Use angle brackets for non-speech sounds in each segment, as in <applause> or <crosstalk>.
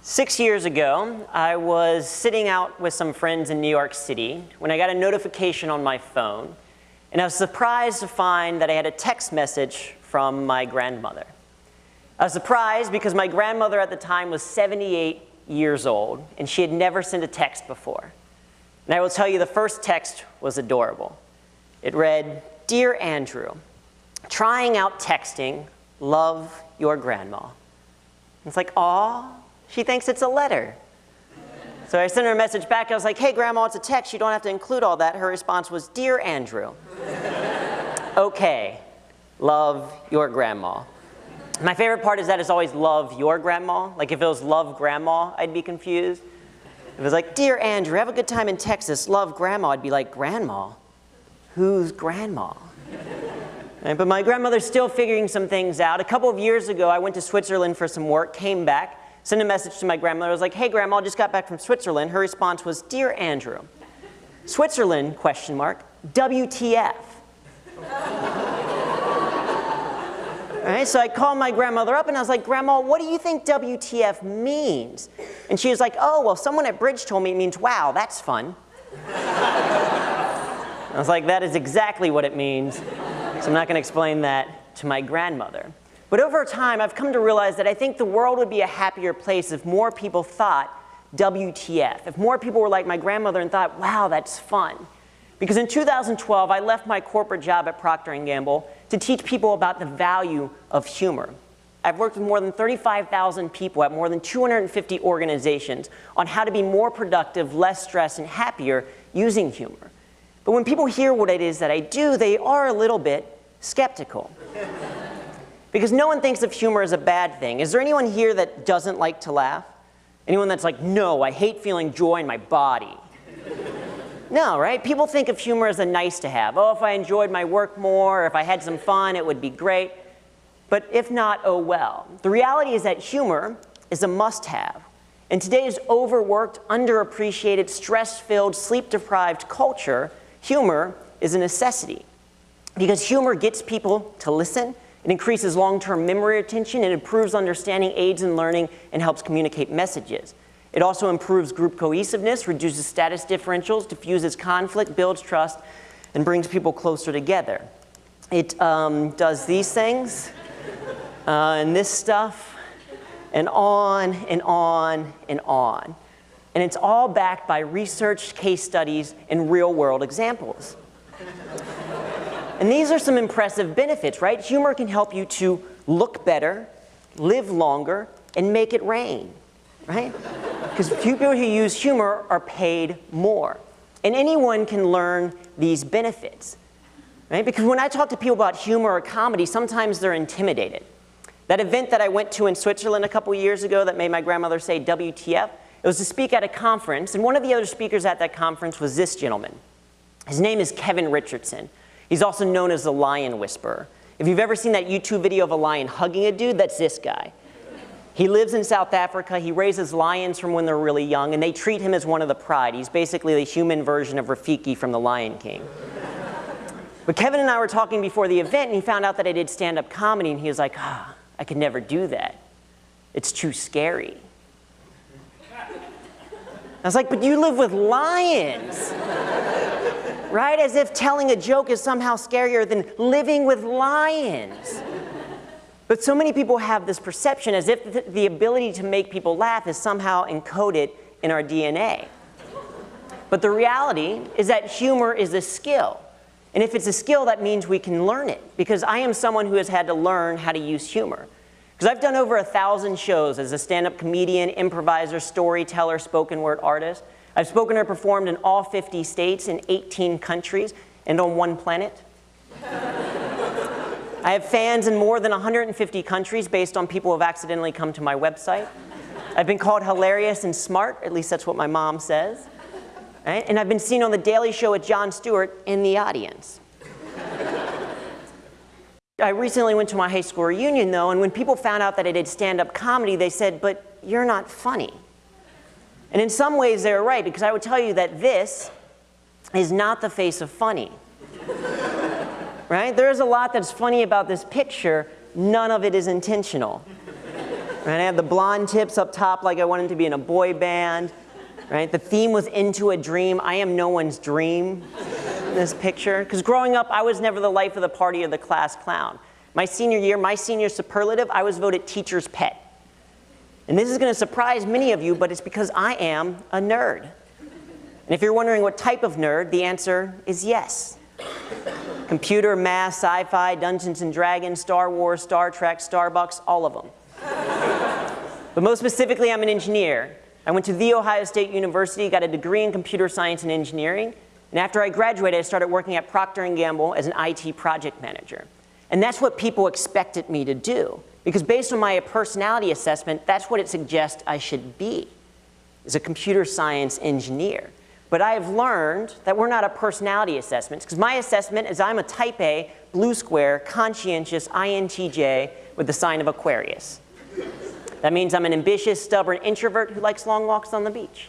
Six years ago, I was sitting out with some friends in New York City when I got a notification on my phone, and I was surprised to find that I had a text message from my grandmother. I was surprised because my grandmother at the time was 78 years old, and she had never sent a text before. And I will tell you, the first text was adorable. It read, Dear Andrew, trying out texting, love your grandma. It's like, aw, she thinks it's a letter. So I sent her a message back. I was like, hey, Grandma, it's a text. You don't have to include all that. Her response was, Dear Andrew. <laughs> okay, love your grandma. My favorite part is that it's always love your grandma. Like if it was love grandma, I'd be confused. If it was like, Dear Andrew, have a good time in Texas, love grandma, I'd be like, Grandma? Who's grandma? Right, but my grandmother's still figuring some things out. A couple of years ago, I went to Switzerland for some work, came back, sent a message to my grandmother. I was like, hey, grandma, I just got back from Switzerland. Her response was, dear Andrew, Switzerland, question mark, WTF. All right, so I called my grandmother up and I was like, Grandma, what do you think WTF means? And she was like, oh, well, someone at Bridge told me it means, wow, that's fun. I was like, that is exactly what it means. So I'm not going to explain that to my grandmother. But over time, I've come to realize that I think the world would be a happier place if more people thought WTF, if more people were like my grandmother and thought, wow, that's fun. Because in 2012, I left my corporate job at Procter & Gamble to teach people about the value of humor. I've worked with more than 35,000 people at more than 250 organizations on how to be more productive, less stressed, and happier using humor. But when people hear what it is that I do, they are a little bit skeptical. Because no one thinks of humor as a bad thing. Is there anyone here that doesn't like to laugh? Anyone that's like, no, I hate feeling joy in my body. <laughs> No, right? People think of humor as a nice to have. Oh, if I enjoyed my work more, or if I had some fun, it would be great. But if not, oh well. The reality is that humor is a must have. In today's overworked, underappreciated, stress-filled, sleep-deprived culture, humor is a necessity. Because humor gets people to listen, it increases long-term memory retention, it improves understanding, aids in learning, and helps communicate messages. It also improves group cohesiveness, reduces status differentials, diffuses conflict, builds trust, and brings people closer together. It um, does these things, uh, and this stuff, and on and on and on. And it's all backed by research, case studies, and real-world examples. And these are some impressive benefits, right? Humor can help you to look better, live longer, and make it rain right? Because people who use humor are paid more. And anyone can learn these benefits, right? Because when I talk to people about humor or comedy, sometimes they're intimidated. That event that I went to in Switzerland a couple years ago that made my grandmother say WTF, it was to speak at a conference, and one of the other speakers at that conference was this gentleman. His name is Kevin Richardson. He's also known as the Lion Whisperer. If you've ever seen that YouTube video of a lion hugging a dude, that's this guy. He lives in South Africa. He raises lions from when they're really young, and they treat him as one of the pride. He's basically the human version of Rafiki from The Lion King. but Kevin and I were talking before the event, and he found out that I did stand-up comedy, and he was like, ah, I could never do that. It's too scary. I was like, but you live with lions. Right? As if telling a joke is somehow scarier than living with lions. But so many people have this perception as if the ability to make people laugh is somehow encoded in our DNA. But the reality is that humor is a skill. And if it's a skill, that means we can learn it. Because I am someone who has had to learn how to use humor. Because I've done over a thousand shows as a stand-up comedian, improviser, storyteller, spoken word artist. I've spoken or performed in all 50 states in 18 countries and on one planet. <laughs> I have fans in more than 150 countries based on people who have accidentally come to my website. I've been called hilarious and smart, at least that's what my mom says. Right? And I've been seen on The Daily Show with Jon Stewart in the audience. I recently went to my high school reunion though, and when people found out that I did stand-up comedy, they said, but you're not funny. And in some ways they're right, because I would tell you that this is not the face of funny <laughs> right? There is a lot that's funny about this picture. None of it is intentional, Right? I had the blonde tips up top like I wanted to be in a boy band. Right? The theme was into a dream. I am no one's dream in this picture. Because growing up, I was never the life of the party or the class clown. My senior year, my senior superlative, I was voted teacher's pet. And this is going to surprise many of you, but it's because I am a nerd. And if you're wondering what type of nerd, the answer is yes. Computer, math, sci-fi, Dungeons and Dragons, Star Wars, Star Trek, Starbucks, all of them. but most specifically, I'm an engineer. I went to The Ohio State University, got a degree in computer science and engineering, and after I graduated, I started working at Procter & Gamble as an IT project manager. And that's what people expected me to do. Because based on my personality assessment, that's what it suggests I should be, is a computer science engineer. But I have learned that we're not a personality assessment, because my assessment is I'm a type A, blue square, conscientious INTJ with the sign of Aquarius. That means I'm an ambitious, stubborn introvert who likes long walks on the beach.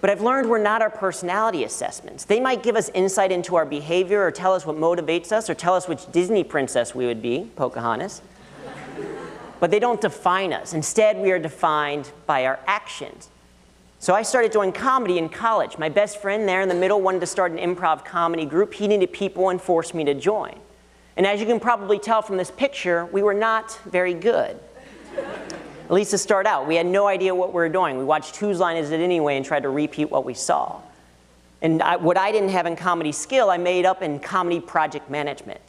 But I've learned we're not our personality assessments. They might give us insight into our behavior or tell us what motivates us or tell us which Disney princess we would be, Pocahontas. But they don't define us. Instead, we are defined by our actions. So I started doing comedy in college. My best friend there in the middle wanted to start an improv comedy group. He needed people and forced me to join. And as you can probably tell from this picture, we were not very good. At least to start out. We had no idea what we were doing. We watched Whose Line Is It Anyway and tried to repeat what we saw. And I, what I didn't have in comedy skill, I made up in comedy project management.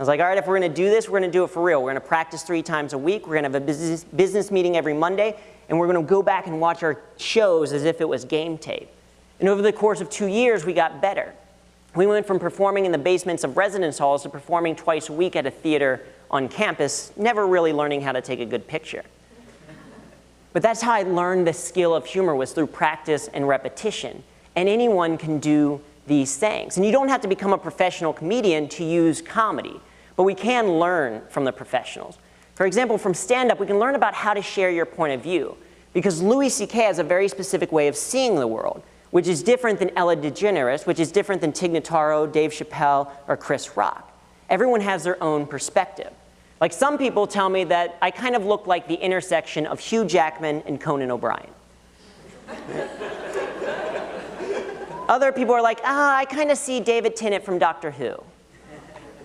I was like, all right, if we're going to do this, we're going to do it for real. We're going to practice three times a week. We're going to have a business, business meeting every Monday and we're going to go back and watch our shows as if it was game tape. And over the course of two years, we got better. We went from performing in the basements of residence halls to performing twice a week at a theater on campus, never really learning how to take a good picture. But that's how I learned the skill of humor was through practice and repetition. And anyone can do these things. And you don't have to become a professional comedian to use comedy, but we can learn from the professionals. For example, from stand-up, we can learn about how to share your point of view. Because Louis C.K. has a very specific way of seeing the world, which is different than Ellen DeGeneres, which is different than Tig Notaro, Dave Chappelle, or Chris Rock. Everyone has their own perspective. Like some people tell me that I kind of look like the intersection of Hugh Jackman and Conan O'Brien. <laughs> Other people are like, ah, I kind of see David Tennant from Doctor Who.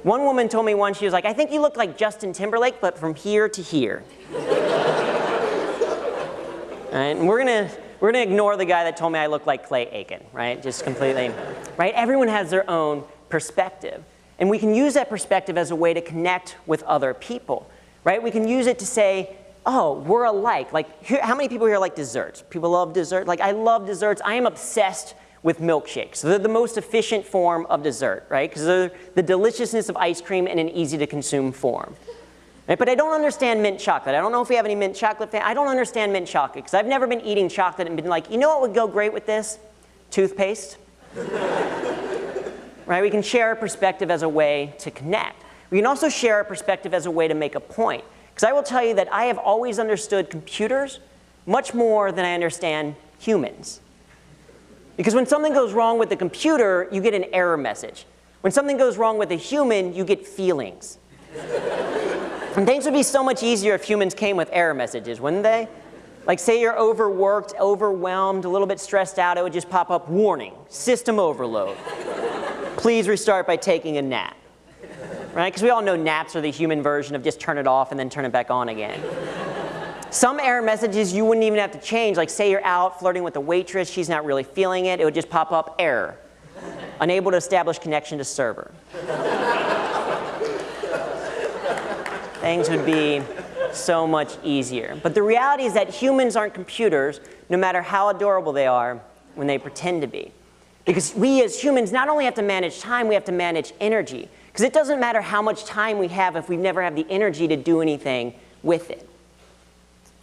One woman told me once, she was like, I think you look like Justin Timberlake, but from here to here. right? And we're gonna, we're gonna ignore the guy that told me I look like Clay Aiken, right? Just completely, right? Everyone has their own perspective. And we can use that perspective as a way to connect with other people, right? We can use it to say, oh, we're alike. Like, here, how many people here like desserts? People love dessert? Like, I love desserts. I am obsessed with milkshakes. So They're the most efficient form of dessert, right? Because they're the deliciousness of ice cream in an easy to consume form. Right? But I don't understand mint chocolate. I don't know if we have any mint chocolate fans. I don't understand mint chocolate because I've never been eating chocolate and been like, you know what would go great with this? Toothpaste. <laughs> right? We can share a perspective as a way to connect. We can also share a perspective as a way to make a point. Because I will tell you that I have always understood computers much more than I understand humans. Because when something goes wrong with the computer, you get an error message. When something goes wrong with a human, you get feelings. and things would be so much easier if humans came with error messages, wouldn't they? Like say you're overworked, overwhelmed, a little bit stressed out, it would just pop up, warning, system overload. Please restart by taking a nap. Right? Because we all know naps are the human version of just turn it off and then turn it back on again. Some error messages you wouldn't even have to change, like say you're out flirting with a waitress, she's not really feeling it, it would just pop up error. Unable to establish connection to server. Things would be so much easier. But the reality is that humans aren't computers, no matter how adorable they are when they pretend to be. Because we as humans not only have to manage time, we have to manage energy. Because it doesn't matter how much time we have if we never have the energy to do anything with it.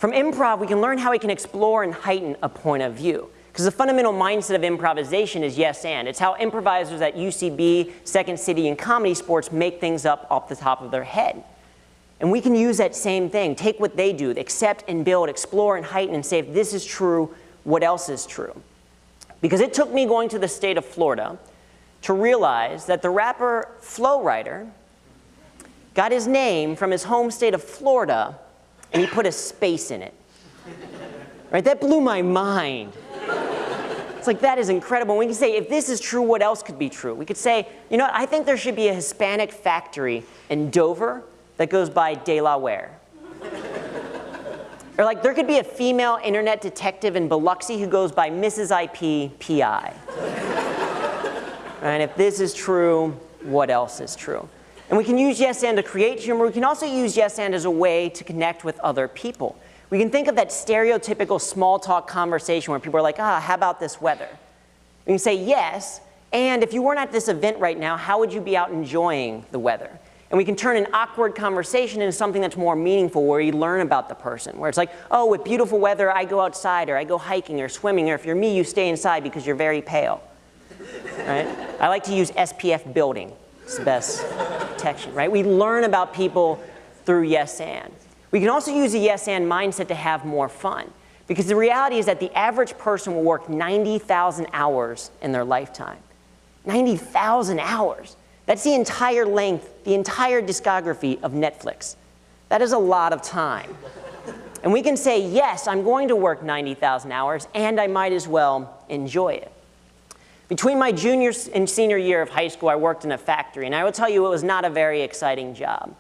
From improv, we can learn how we can explore and heighten a point of view. Because the fundamental mindset of improvisation is yes and. It's how improvisers at UCB, Second City, and Comedy Sports make things up off the top of their head. And we can use that same thing, take what they do, accept and build, explore and heighten, and say if this is true, what else is true? Because it took me going to the state of Florida to realize that the rapper Flo Rida got his name from his home state of Florida and he put a space in it. Right? That blew my mind. It's like, that is incredible. We can say, if this is true, what else could be true? We could say, you know what, I think there should be a Hispanic factory in Dover that goes by De La Delaware. or like, there could be a female internet detective in Biloxi who goes by Mrs. IP PI. and if this is true, what else is true? And we can use yes and to create humor. We can also use yes and as a way to connect with other people. We can think of that stereotypical small talk conversation where people are like, ah, how about this weather? We can say yes, and if you weren't at this event right now, how would you be out enjoying the weather? And we can turn an awkward conversation into something that's more meaningful where you learn about the person. Where it's like, oh, with beautiful weather, I go outside or I go hiking or swimming, or if you're me, you stay inside because you're very pale. right? I like to use SPF building. It's the best protection, right? We learn about people through yes and. We can also use a yes and mindset to have more fun. Because the reality is that the average person will work 90,000 hours in their lifetime. 90,000 hours. That's the entire length, the entire discography of Netflix. That is a lot of time. And we can say, yes, I'm going to work 90,000 hours, and I might as well enjoy it. Between my junior and senior year of high school, I worked in a factory, and I will tell you it was not a very exciting job.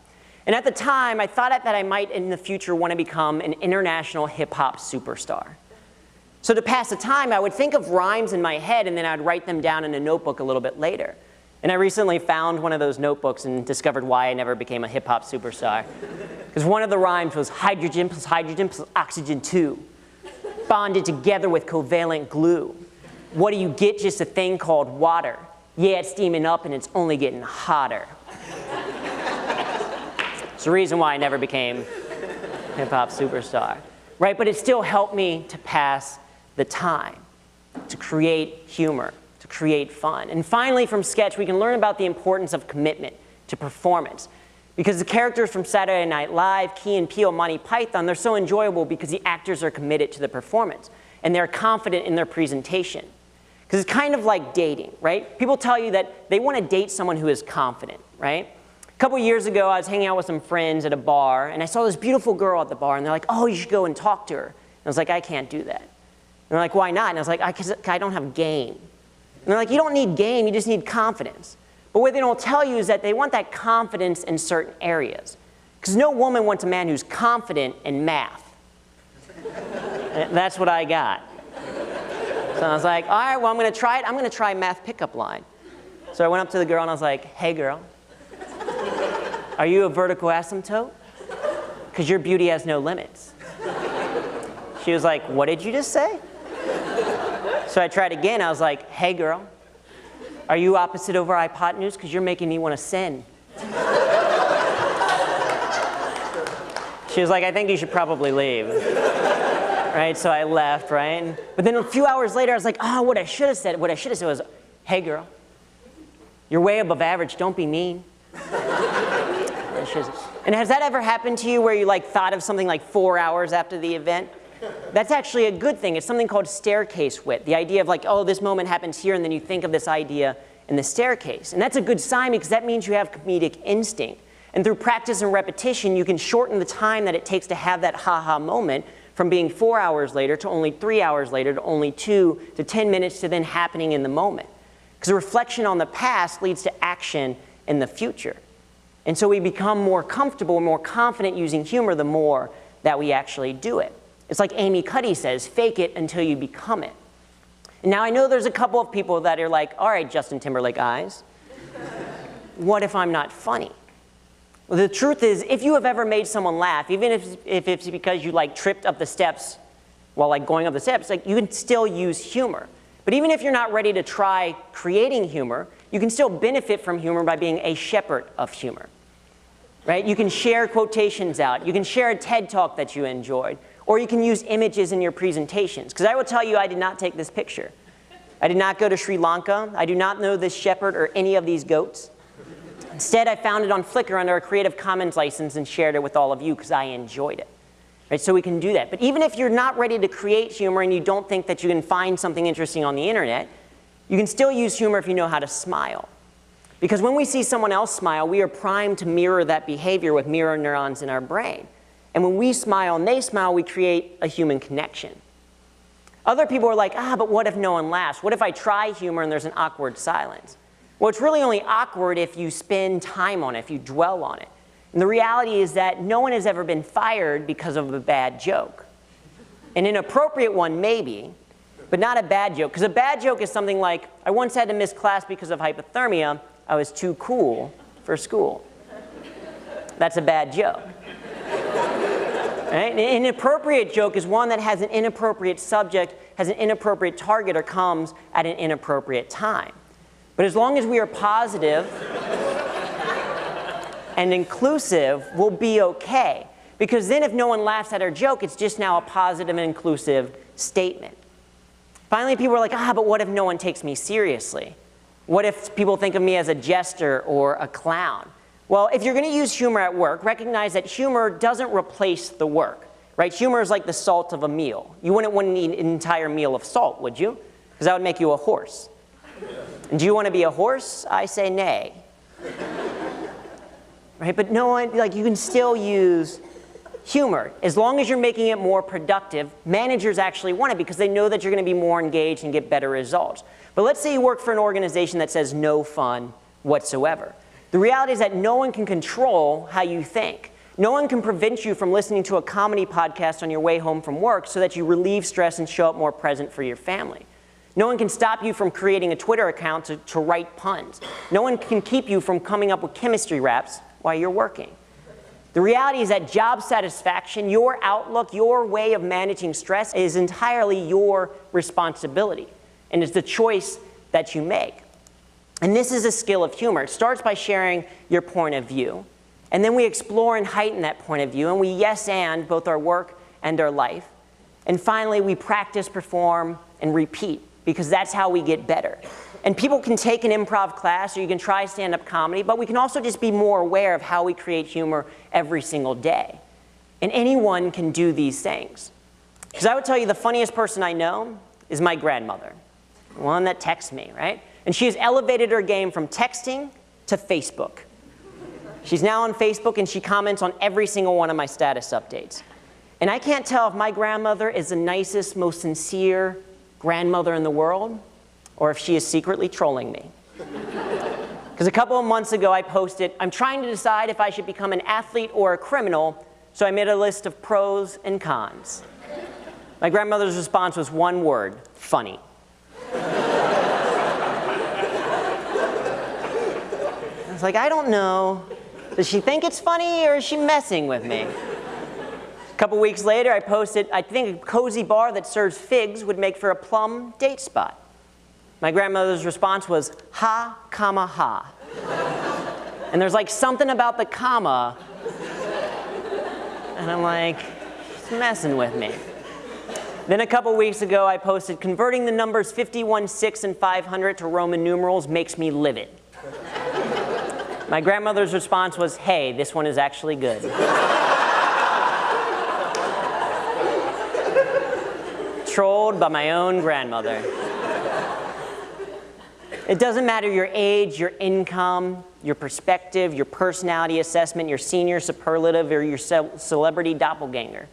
And at the time, I thought that I might in the future want to become an international hip hop superstar. So to pass the time, I would think of rhymes in my head and then I'd write them down in a notebook a little bit later. And I recently found one of those notebooks and discovered why I never became a hip hop superstar. Because one of the rhymes was hydrogen plus hydrogen plus oxygen 2, bonded together with covalent glue. What do you get? Just a thing called water. Yeah, it's steaming up and it's only getting hotter. It's the reason why I never became a hip hop superstar, right? But it still helped me to pass the time, to create humor, to create fun. And finally, from sketch, we can learn about the importance of commitment to performance. Because the characters from Saturday Night Live, Key and Peele, Monty Python, they're so enjoyable because the actors are committed to the performance and they're confident in their presentation. Because it's kind of like dating, right? People tell you that they want to date someone who is confident, right? A couple years ago, I was hanging out with some friends at a bar, and I saw this beautiful girl at the bar, and they're like, oh, you should go and talk to her. And I was like, I can't do that. And they're like, why not? And I was like, I, I don't have game. And they're like, you don't need game, you just need confidence. But what they don't tell you is that they want that confidence in certain areas. Because no woman wants a man who's confident in math. <laughs> that's what I got. So I was like, all right, well, I'm going to try it. I'm going to try math pickup line. So I went up to the girl and I was like, hey, girl, are you a vertical asymptote? Because your beauty has no limits. She was like, what did you just say? So I tried again. I was like, hey, girl, are you opposite over hypotenuse? Because you're making me want to sin. She was like, I think you should probably leave. Right, so I left, right? But then a few hours later, I was like, oh, what I should have said, what I should have said was, hey, girl, you're way above average, don't be mean. And has that ever happened to you where you like thought of something like four hours after the event? That's actually a good thing. It's something called staircase wit. The idea of like, oh, this moment happens here, and then you think of this idea in the staircase. And that's a good sign because that means you have comedic instinct. And through practice and repetition, you can shorten the time that it takes to have that ha-ha moment from being four hours later to only three hours later to only two to 10 minutes to then happening in the moment. Because reflection on the past leads to action in the future. And so we become more comfortable, more confident using humor the more that we actually do it. It's like Amy Cuddy says, fake it until you become it. And now I know there's a couple of people that are like, all right, Justin Timberlake eyes, what if I'm not funny? Well, the truth is, if you have ever made someone laugh, even if, if it's because you like tripped up the steps while like going up the steps, like you can still use humor. But even if you're not ready to try creating humor, you can still benefit from humor by being a shepherd of humor. Right? You can share quotations out. You can share a TED talk that you enjoyed. Or you can use images in your presentations. Because I will tell you, I did not take this picture. I did not go to Sri Lanka. I do not know this shepherd or any of these goats. Instead, I found it on Flickr under a Creative Commons license and shared it with all of you because I enjoyed it. Right? So we can do that. But even if you're not ready to create humor and you don't think that you can find something interesting on the internet, you can still use humor if you know how to smile. Because when we see someone else smile, we are primed to mirror that behavior with mirror neurons in our brain. And when we smile and they smile, we create a human connection. Other people are like, ah, but what if no one laughs? What if I try humor and there's an awkward silence? Well, it's really only awkward if you spend time on it, if you dwell on it. And the reality is that no one has ever been fired because of a bad joke. An inappropriate one, maybe, but not a bad joke. Because a bad joke is something like, I once had to miss class because of hypothermia. I was too cool for school. That's a bad joke. Right? An inappropriate joke is one that has an inappropriate subject, has an inappropriate target, or comes at an inappropriate time. But as long as we are positive and inclusive, we'll be okay. Because then if no one laughs at our joke, it's just now a positive and inclusive statement. Finally, people are like, ah, but what if no one takes me seriously? What if people think of me as a jester or a clown? Well, if you're going to use humor at work, recognize that humor doesn't replace the work. Right? Humor is like the salt of a meal. You wouldn't want to eat an entire meal of salt, would you? Because that would make you a horse. Do you want to be a horse? I say nay. right? But no one, like you can still use humor. As long as you're making it more productive, managers actually want it because they know that you're going to be more engaged and get better results. But let's say you work for an organization that says no fun whatsoever. The reality is that no one can control how you think. No one can prevent you from listening to a comedy podcast on your way home from work so that you relieve stress and show up more present for your family. No one can stop you from creating a Twitter account to, to write puns. No one can keep you from coming up with chemistry raps while you're working. The reality is that job satisfaction, your outlook, your way of managing stress is entirely your responsibility. And it's the choice that you make. And this is a skill of humor. It starts by sharing your point of view. And then we explore and heighten that point of view, and we yes and both our work and our life. And finally, we practice, perform, and repeat, because that's how we get better. And people can take an improv class, or you can try stand-up comedy, but we can also just be more aware of how we create humor every single day. And anyone can do these things. Because I would tell you the funniest person I know is my grandmother, the one that texts me, right? And she has elevated her game from texting to Facebook. She's now on Facebook and she comments on every single one of my status updates. And I can't tell if my grandmother is the nicest, most sincere grandmother in the world, or if she is secretly trolling me. <laughs> Because a couple of months ago I posted, I'm trying to decide if I should become an athlete or a criminal, so I made a list of pros and cons. My grandmother's response was one word, funny. I was like, I don't know. Does she think it's funny or is she messing with me? Couple weeks later, I posted, I think a cozy bar that serves figs would make for a plum date spot. My grandmother's response was, ha, comma, ha. and there's like something about the comma, and I'm like, she's messing with me. Then a couple weeks ago, I posted, converting the numbers 51, 6, and 500 to Roman numerals makes me livid. My grandmother's response was, hey, this one is actually good. Trolled by my own grandmother. It doesn't matter your age, your income, your perspective, your personality assessment, your senior superlative, or your ce celebrity doppelganger.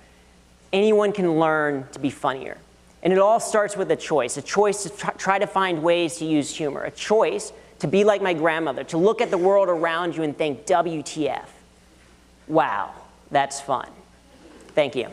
Anyone can learn to be funnier. And it all starts with a choice, a choice to try to find ways to use humor, a choice to be like my grandmother, to look at the world around you and think, WTF. Wow, that's fun. Thank you.